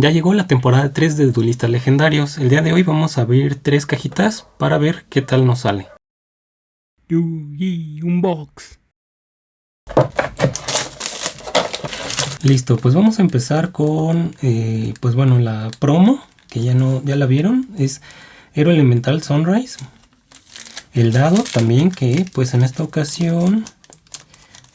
Ya llegó la temporada 3 de Duelistas Legendarios. El día de hoy vamos a abrir tres cajitas para ver qué tal nos sale. un box. Listo, pues vamos a empezar con, eh, pues bueno, la promo, que ya no, ya la vieron, es Hero Elemental Sunrise. El dado también, que pues en esta ocasión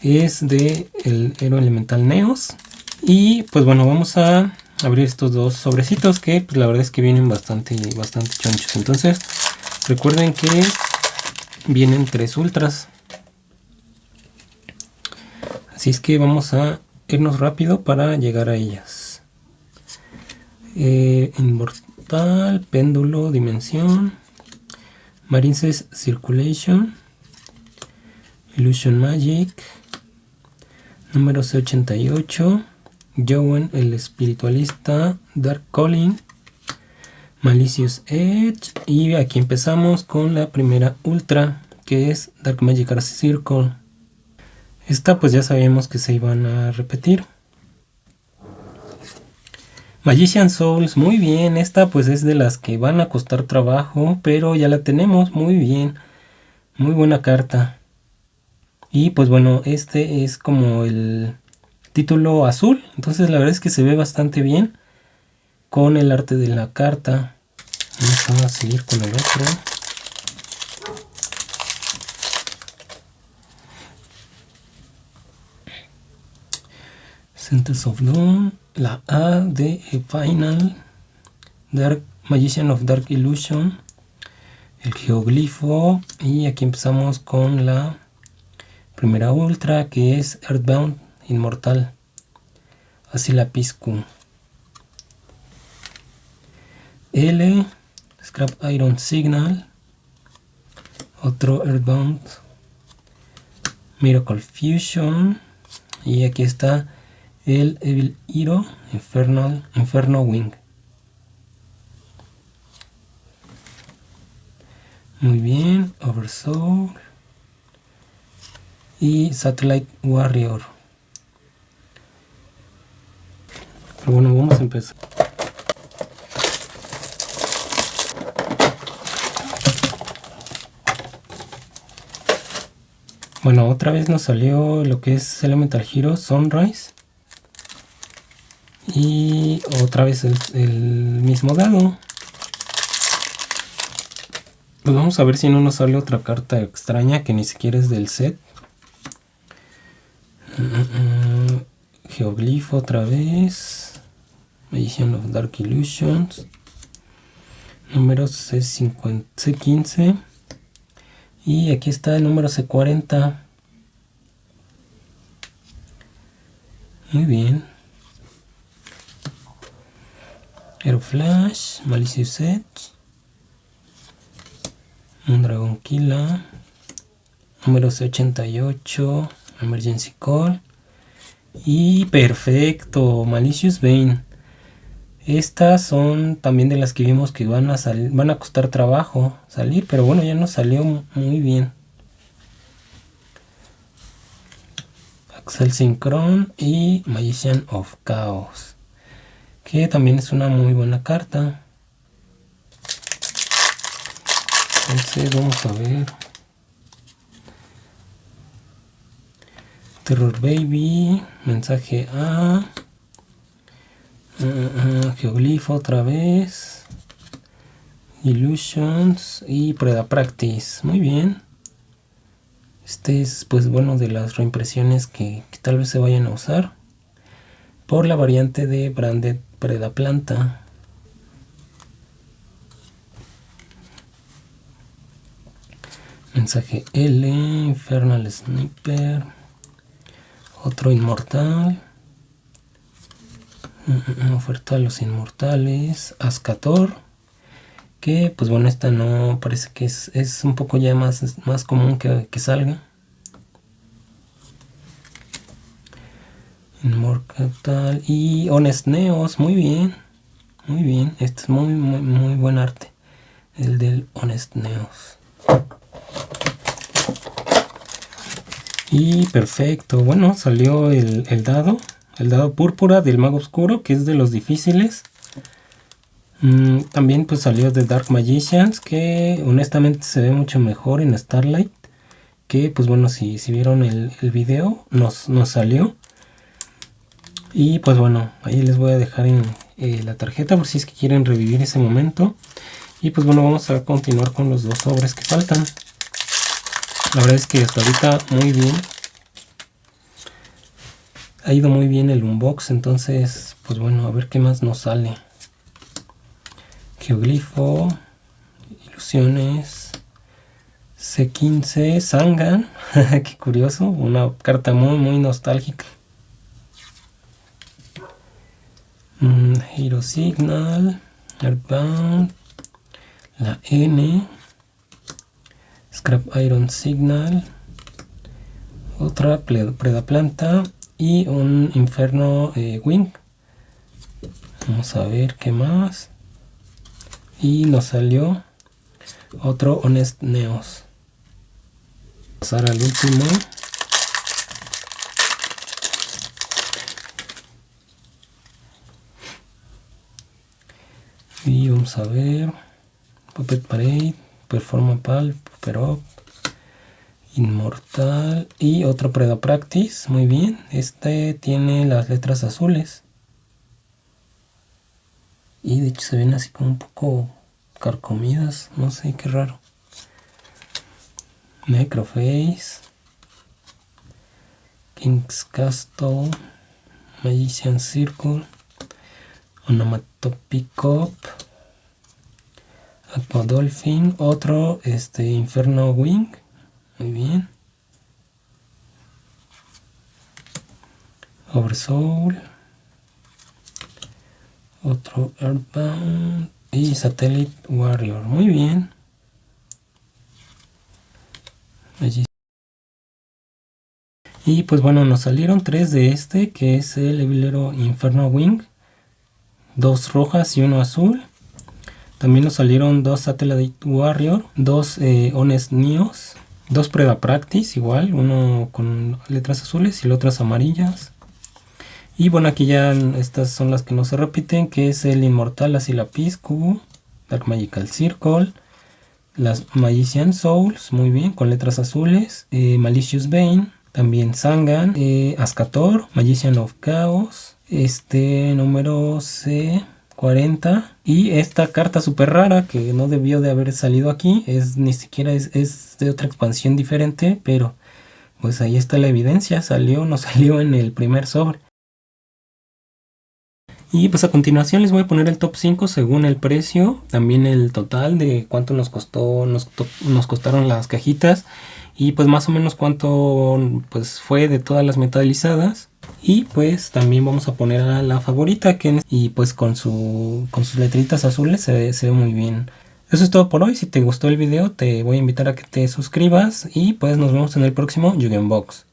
es de el Hero Elemental Neos. Y pues bueno, vamos a abrir estos dos sobrecitos que pues, la verdad es que vienen bastante, bastante chonchos. Entonces recuerden que vienen tres ultras. Así es que vamos a irnos rápido para llegar a ellas. Eh, inmortal, péndulo, dimensión, Marines Circulation, Illusion Magic, número C88, Jowen el espiritualista, Dark Calling, Malicious Edge y aquí empezamos con la primera ultra que es Dark Magic Circle. Esta pues ya sabíamos que se iban a repetir. Magician Souls, muy bien, esta pues es de las que van a costar trabajo, pero ya la tenemos, muy bien, muy buena carta. Y pues bueno, este es como el título azul. Entonces la verdad es que se ve bastante bien con el arte de la carta. Vamos a seguir con el otro. Centers of Dawn, la A de Final, Dark Magician of Dark Illusion, el geoglifo y aquí empezamos con la primera ultra que es Earthbound inmortal. Así la piscu. L, Scrap Iron Signal, otro Earthbound, Miracle Fusion, y aquí está el Evil Hero Infernal, Inferno Wing. Muy bien, Oversoul y Satellite Warrior. Bueno, vamos a empezar. Bueno, otra vez nos salió lo que es Elemental Hero Sunrise. Y otra vez el, el mismo dado. Pues vamos a ver si no nos sale otra carta extraña que ni siquiera es del set. Mm, mm, mm. Geoglifo otra vez. Magician of Dark Illusions, número C50, C15 y aquí está el número C40. Muy bien. Flash, Malicious Edge, un Dragon Killer, número C88, Emergency Call y perfecto, Malicious Vein. Estas son también de las que vimos que van a, van a costar trabajo salir, pero bueno, ya nos salió muy bien. Axel Synchron y Magician of Chaos, que también es una muy buena carta. Vamos a ver. Terror Baby, mensaje A. Uh, geoglifo otra vez. Illusions y Preda Practice. Muy bien. Este es pues bueno de las reimpresiones que, tal vez se vayan a usar. Por la variante de Branded Preda Planta. Mensaje L, Infernal Sniper, otro inmortal, oferta a los inmortales, Ascator, que pues bueno, esta no parece que es, un poco ya más, más común que, salga. Inmortal y Honest Neos, muy bien, muy bien, este es muy, muy, muy buen arte, el del Honest Neos. Y perfecto, bueno, salió el, el dado el dado púrpura del mago oscuro, que es de los difíciles. Mm, también pues salió de Dark Magicians que honestamente se ve mucho mejor en Starlight. Que pues bueno, si, si vieron el, el video nos, nos salió. Y pues bueno, ahí les voy a dejar en eh, la tarjeta por si es que quieren revivir ese momento. Y pues bueno, vamos a continuar con los dos sobres que faltan. La verdad es que hasta ahorita muy bien. Ha ido muy bien el unbox, entonces pues bueno, a ver qué más nos sale. Geoglifo, ilusiones, C15, Sangan, qué curioso, una carta muy muy nostálgica. Mm, Hero Signal, Airbound, la N, Scrap Iron Signal, otra Preda Planta y un Inferno eh, Wing. Vamos a ver qué más. Y nos salió otro Honest Neos. Pasar al último. Y vamos a ver. Puppet Parade, Performa Pal, Up, Inmortal y otro Preda Practice. Muy bien. Este tiene las letras azules. Y de hecho se ven así como un poco carcomidas. No sé, qué raro. Necroface. King's Castle. Magician Circle. Onomatopic Aqua Dolphin, otro este Inferno Wing, muy bien. Oversoul, otro Earthbound y Satellite Warrior, muy bien. Y pues bueno, nos salieron tres de este, que es el Evilero Inferno Wing dos rojas y uno azul. También nos salieron dos Satellite Warrior, dos eh, Honest Neos, dos Prueba Practice igual, uno con letras azules y otras amarillas. Y bueno, aquí ya estas son las que no se repiten, que es el Inmortal Lapis Cubo, Dark Magical Circle, las Magician Souls, muy bien, con letras azules, eh, Malicious Bane, también Sangan, eh, Ascator, Magician of Chaos, este número C40 y esta carta súper rara que no debió de haber salido aquí es ni siquiera es, de otra expansión diferente pero pues ahí está la evidencia. Salió no salió en el primer sobre y pues a continuación les voy a poner el top 5 según el precio, también el total de cuánto nos costó, nos, nos, costaron las cajitas. Y pues más o menos cuánto pues fue de todas las metalizadas. Y pues también vamos a poner a la favorita que y pues con, su, con sus letritas azules se ve, muy bien. Eso es todo por hoy. Si te gustó el video te voy a invitar a que te suscribas y pues nos vemos en el próximo Box.